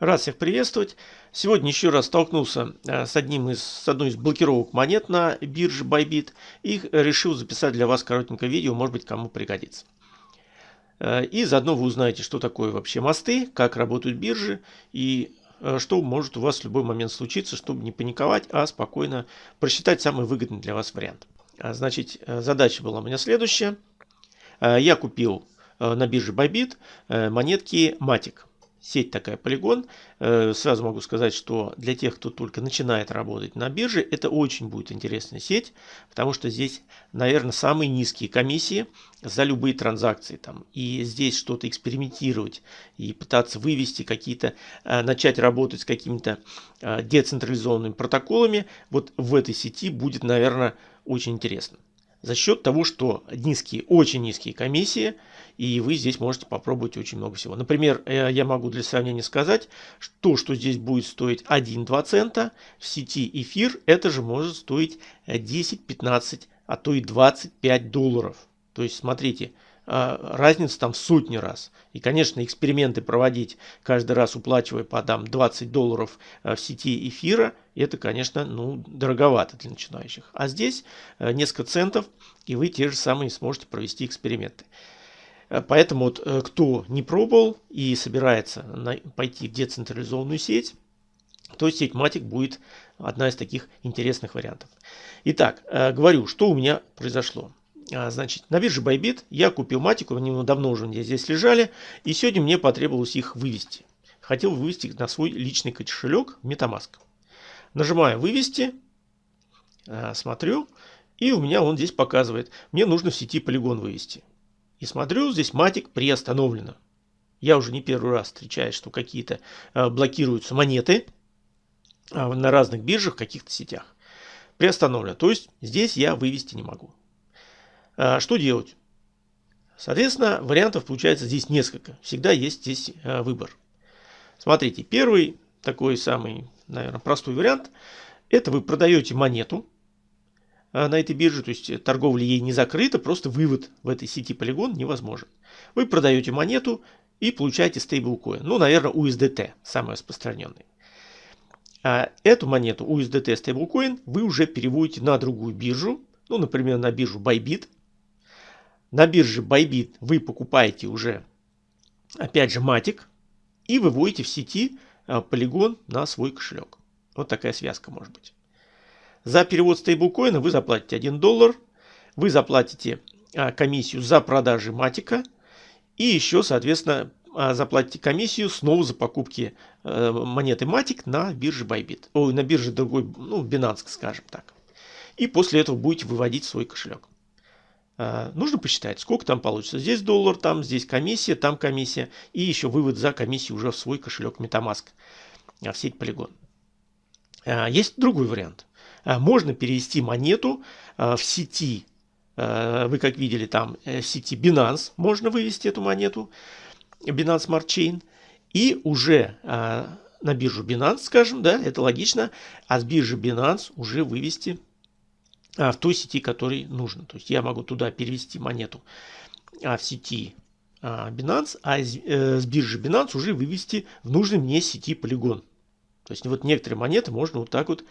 Рад всех приветствовать. Сегодня еще раз столкнулся э, с, одним из, с одной из блокировок монет на бирже Bybit и решил записать для вас коротенькое видео, может быть кому пригодится. Э, и заодно вы узнаете, что такое вообще мосты, как работают биржи и э, что может у вас в любой момент случиться, чтобы не паниковать, а спокойно просчитать самый выгодный для вас вариант. А, значит, задача была у меня следующая. Я купил на бирже Bybit монетки Matic сеть такая полигон. Э, сразу могу сказать, что для тех, кто только начинает работать на бирже, это очень будет интересная сеть, потому что здесь, наверное, самые низкие комиссии за любые транзакции. Там. И здесь что-то экспериментировать и пытаться вывести какие-то, э, начать работать с какими-то э, децентрализованными протоколами, вот в этой сети будет, наверное, очень интересно за счет того, что низкие, очень низкие комиссии, и вы здесь можете попробовать очень много всего. Например, э, я могу для сравнения сказать, что, что здесь будет стоить 1-2 цента, в сети эфир это же может стоить 10, 15, а то и 25 долларов. То есть, смотрите, а, разница там в сотни раз. И, конечно, эксперименты проводить каждый раз, уплачивая по там, 20 долларов а, в сети эфира, это, конечно, ну, дороговато для начинающих. А здесь а, несколько центов, и вы те же самые сможете провести эксперименты. Поэтому вот, э, кто не пробовал и собирается пойти в децентрализованную сеть, то сеть Matic будет одна из таких интересных вариантов. Итак, э, говорю, что у меня произошло. А, значит, на бирже Bybit я купил матику, они давно уже здесь лежали, и сегодня мне потребовалось их вывести. Хотел вывести их на свой личный кошелек MetaMask. Нажимаю «Вывести», смотрю, и у меня он здесь показывает, мне нужно в сети полигон вывести. И смотрю, здесь матик приостановлено. Я уже не первый раз встречаю, что какие-то а, блокируются монеты на разных биржах, в каких-то сетях. Приостановлено. То есть здесь я вывести не могу. А, что делать? Соответственно, вариантов получается здесь несколько. Всегда есть здесь а, выбор. Смотрите, первый, такой самый, наверное, простой вариант, это вы продаете монету а, на этой бирже, то есть торговля ей не закрыта, просто вывод в этой сети полигон невозможен. Вы продаете монету и получаете стейблкоин. Ну, наверное, USDT, самый распространенный. А эту монету USDT стейблкоин вы уже переводите на другую биржу, ну, например, на биржу Bybit, на бирже Bybit вы покупаете уже, опять же, матик и выводите в сети а, полигон на свой кошелек. Вот такая связка может быть. За перевод стейблкоина вы заплатите 1 доллар, вы заплатите а, комиссию за продажи матика и еще, соответственно, а, заплатите комиссию снова за покупки монеты матик на бирже Bybit. Ой, на бирже другой, ну, Binance, скажем так. И после этого будете выводить свой кошелек. А, нужно посчитать, сколько там получится. Здесь доллар, там здесь комиссия, там комиссия. И еще вывод за комиссию уже в свой кошелек Metamask в сеть Polygon. Есть другой вариант. Можно перевести монету в сети. Вы как видели там э, сети Binance можно вывести эту монету. Binance Smart Chain. И уже на биржу Binance, скажем, да, это логично. А с биржи Binance уже вывести в той сети, которой нужно. То есть я могу туда перевести монету а, в сети Binance, а э, с биржи Binance уже вывести в нужной мне сети полигон. То есть вот некоторые монеты можно вот так вот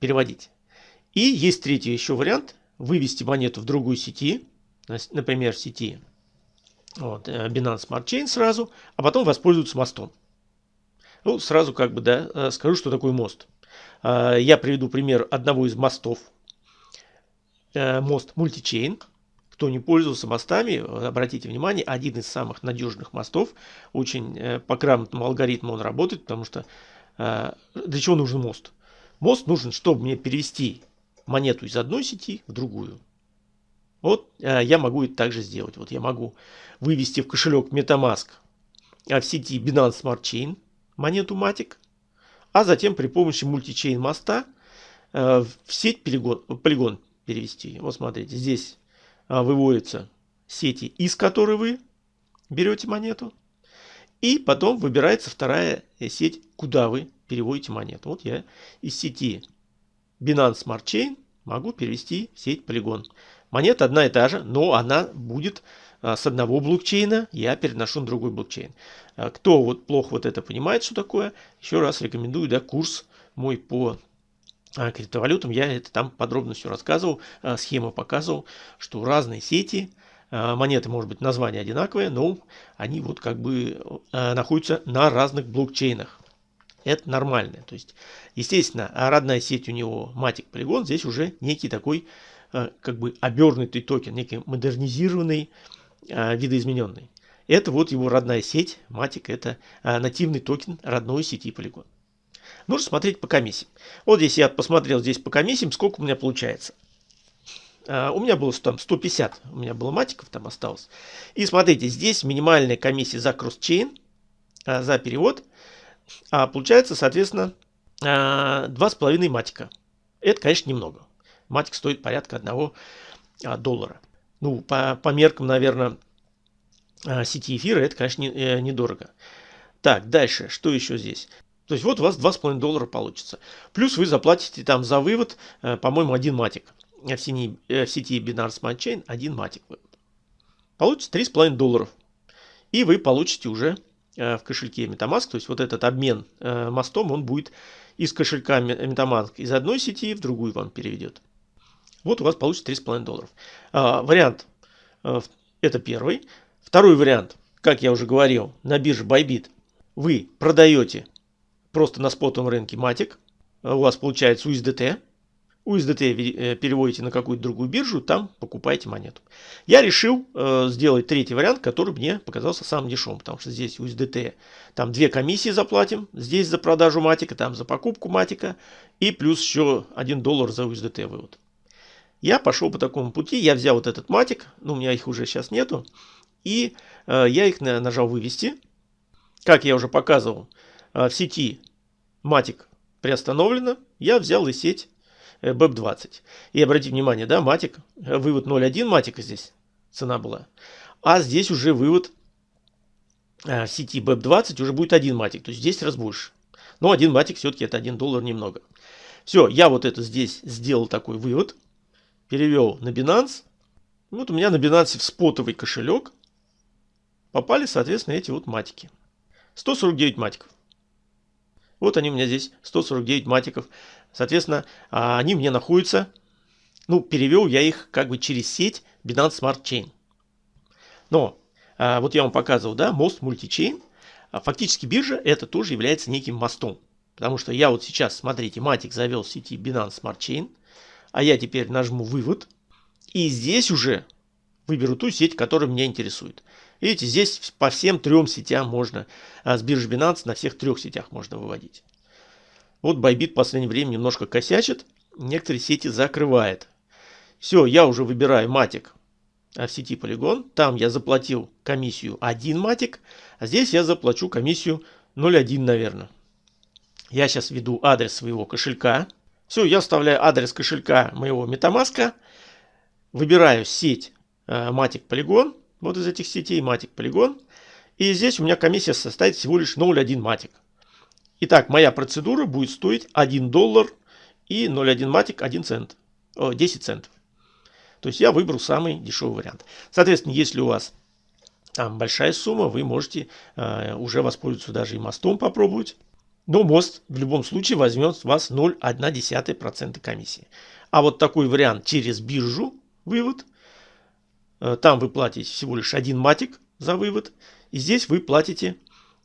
переводить. И есть третий еще вариант. Вывести монету в другую сети, например, в сети вот, э, Binance Smart Chain сразу, а потом воспользоваться мостом. Ну, сразу как бы, да, э, скажу, что такое мост. Я приведу пример одного из мостов. Э, мост Multichain. Кто не пользовался мостами, обратите внимание, один из самых надежных мостов. Очень э, по грамотному алгоритму он работает, потому что э, для чего нужен мост? Мост нужен, чтобы мне перевести монету из одной сети в другую. Вот я могу это также сделать. Вот я могу вывести в кошелек MetaMask в сети Binance Smart Chain монету Matic, а затем при помощи мультичейн моста э, в сеть полигон, полигон перевести. Вот смотрите, здесь э, выводятся сети, из которой вы берете монету. И потом выбирается вторая сеть, куда вы переводите монету. Вот я из сети Binance Smart Chain могу перевести в сеть Polygon. Монета одна и та же, но она будет а, с одного блокчейна я переношу на другой блокчейн. А, кто вот плохо вот это понимает, что такое, еще раз рекомендую, да, курс мой по а, криптовалютам, я это там подробно все рассказывал, схему показывал, что разные сети, монеты, может быть, название одинаковое, но они вот как бы находятся на разных блокчейнах. Это нормально. То есть, естественно, родная сеть у него Matic Polygon, здесь уже некий такой как бы обернутый токен, некий модернизированный видоизмененный. Это вот его родная сеть, Matic, это нативный токен родной сети Polygon. Нужно смотреть по комиссиям. Вот здесь я посмотрел здесь по комиссиям, сколько у меня получается. А, у меня было там 150, у меня было матиков там осталось. И смотрите, здесь минимальная комиссия за кросс-чейн, за перевод. А получается, соответственно, 2,5 матика. Это, конечно, немного. Матик стоит порядка 1 доллара ну, по, по меркам, наверное, а, сети эфира, это, конечно, не, э, недорого. Так, дальше, что еще здесь? То есть вот у вас 2,5 доллара получится. Плюс вы заплатите там за вывод, э, по-моему, один матик. В, сети, э, в сети Binance Smart Chain один матик. Получится 3,5 долларов. И вы получите уже в кошельке MetaMask, то есть вот этот обмен мостом, он будет из кошелька MetaMask из одной сети в другую вам переведет. Вот у вас получится 3,5 долларов. А, вариант это первый. Второй вариант, как я уже говорил, на бирже Bybit вы продаете просто на спотовом рынке матик. У вас получается USDT. USDT э, переводите на какую-то другую биржу, там покупаете монету. Я решил э, сделать третий вариант, который мне показался самым дешевым, потому что здесь USDT, там две комиссии заплатим, здесь за продажу матика, там за покупку матика, и плюс еще 1 доллар за USDT вывод. Я пошел по такому пути, я взял вот этот матик, ну у меня их уже сейчас нету, и э, я их на, нажал вывести. Как я уже показывал, э, в сети матик приостановлено, я взял и сеть BEP20. И обратите внимание, да, матик, э, вывод 0.1 матика здесь цена была, а здесь уже вывод э, в сети BEP20 уже будет один матик, то есть 10 раз больше. Но один матик все-таки это 1 доллар немного. Все, я вот это здесь сделал такой вывод перевел на Binance. Вот у меня на Binance в спотовый кошелек попали, соответственно, эти вот матики. 149 матиков. Вот они у меня здесь, 149 матиков. Соответственно, а, они мне находятся, ну, перевел я их как бы через сеть Binance Smart Chain. Но, а, вот я вам показывал, да, мост мультичейн. Фактически биржа это тоже является неким мостом. Потому что я вот сейчас, смотрите, матик завел в сети Binance Smart Chain. А я теперь нажму «Вывод». И здесь уже выберу ту сеть, которая меня интересует. Видите, здесь по всем трем сетям можно, а с биржи Binance на всех трех сетях можно выводить. Вот Bybit в последнее время немножко косячит, некоторые сети закрывает. Все, я уже выбираю матик в сети Polygon. Там я заплатил комиссию 1 матик, а здесь я заплачу комиссию 0,1, наверное. Я сейчас введу адрес своего кошелька. Все, я вставляю адрес кошелька моего MetaMask, выбираю сеть Matic Polygon, вот из этих сетей Matic Polygon, и здесь у меня комиссия составит всего лишь 0,1 Matic. Итак, моя процедура будет стоить 1 доллар и 0,1 Matic 1 цент, о, 10 центов. То есть я выбрал самый дешевый вариант. Соответственно, если у вас там большая сумма, вы можете э, уже воспользоваться даже и мостом попробовать. Но мост в любом случае возьмет с вас 0,1% комиссии. А вот такой вариант через биржу вывод. Э, там вы платите всего лишь один матик за вывод. И здесь вы платите,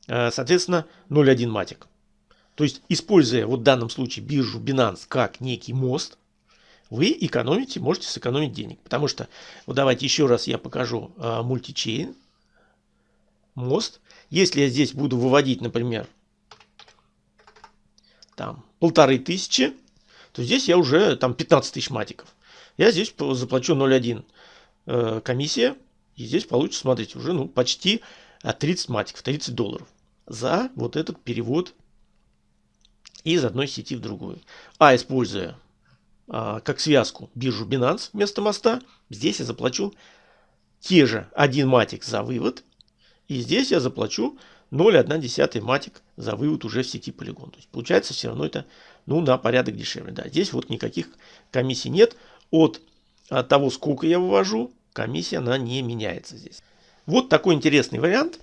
э, соответственно, 0,1 матик. То есть, используя вот в данном случае биржу Binance как некий мост, вы экономите, можете сэкономить денег. Потому что, вот давайте еще раз я покажу э, мультичейн, мост. Если я здесь буду выводить, например, там полторы тысячи, то здесь я уже там 15 тысяч матиков. Я здесь заплачу 0,1 э, комиссия, и здесь получится, смотрите, уже ну, почти 30 э, матиков, 30 долларов за вот этот перевод из одной сети в другую. А используя а, как связку биржу Binance вместо моста, здесь я заплачу те же 1 матик за вывод, и здесь я заплачу 0,1 матик за вывод уже в сети полигон. То есть получается все равно это ну, на порядок дешевле. Да. Здесь вот никаких комиссий нет от, от того, сколько я вывожу комиссия, она не меняется здесь. Вот такой интересный вариант.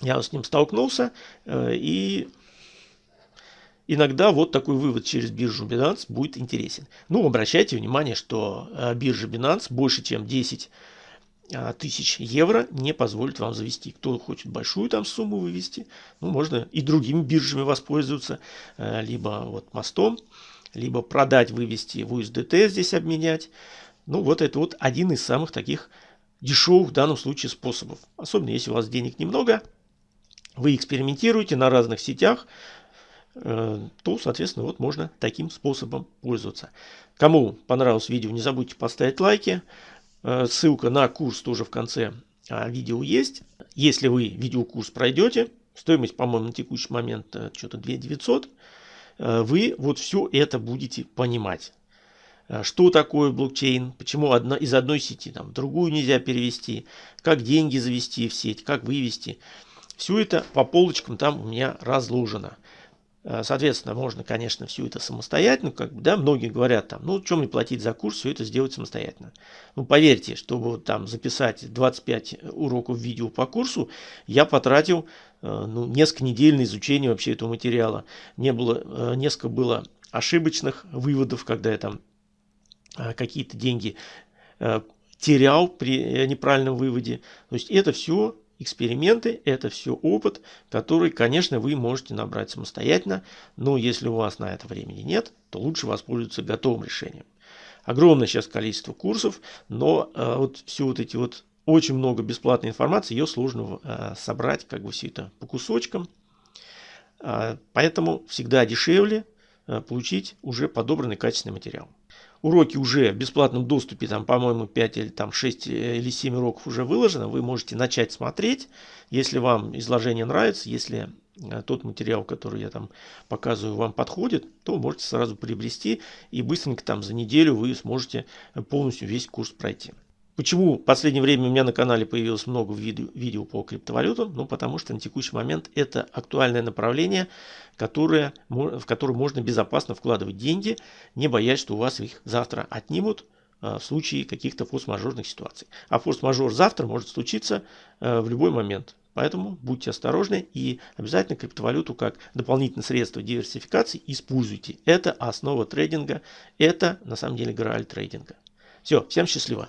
Я с ним столкнулся. Э, и иногда вот такой вывод через биржу Binance будет интересен. Ну, обращайте внимание, что э, биржа Binance больше, чем 10 а, тысяч евро не позволит вам завести. Кто хочет большую там сумму вывести, ну, можно и другими биржами воспользоваться, э, либо вот мостом, либо продать, вывести в USDT здесь обменять. Ну, вот это вот один из самых таких дешевых в данном случае способов. Особенно если у вас денег немного, вы экспериментируете на разных сетях, э, то, соответственно, вот можно таким способом пользоваться. Кому понравилось видео, не забудьте поставить лайки. Э, ссылка на курс тоже в конце а, видео есть. Если вы видеокурс пройдете, стоимость, по-моему, на текущий момент э, что-то 2 900, вы вот все это будете понимать. Что такое блокчейн, почему одна, из одной сети там, в другую нельзя перевести, как деньги завести в сеть, как вывести. Все это по полочкам там у меня разложено. Э, соответственно, можно, конечно, все это самостоятельно, как бы, да, многие говорят там, ну, чем мне платить за курс, все это сделать самостоятельно. Ну, поверьте, чтобы там записать 25 уроков видео по курсу, я потратил, э, ну, несколько недель на изучение вообще этого материала. Не было, э, несколько было ошибочных выводов, когда я там какие-то деньги терял при неправильном выводе. То есть это все Эксперименты – это все опыт, который, конечно, вы можете набрать самостоятельно, но если у вас на это времени нет, то лучше воспользоваться готовым решением. Огромное сейчас количество курсов, но э, вот все вот эти вот очень много бесплатной информации, ее сложно э, собрать, как бы все это по кусочкам. Э, поэтому всегда дешевле э, получить уже подобранный качественный материал уроки уже в бесплатном доступе, там, по-моему, 5 или там 6 э, или 7 уроков уже выложено, вы можете начать смотреть, если вам изложение нравится, если э, тот материал, который я там показываю, вам подходит, то можете сразу приобрести и быстренько там за неделю вы сможете полностью весь курс пройти. Почему в последнее время у меня на канале появилось много видео, видео по криптовалютам? Ну, потому что на текущий момент это актуальное направление, которое, в которое можно безопасно вкладывать деньги, не боясь, что у вас их завтра отнимут а, в случае каких-то форс-мажорных ситуаций. А форс-мажор завтра может случиться а, в любой момент. Поэтому будьте осторожны и обязательно криптовалюту как дополнительное средство диверсификации используйте. Это основа трейдинга, это на самом деле грааль трейдинга. Все, всем счастливо!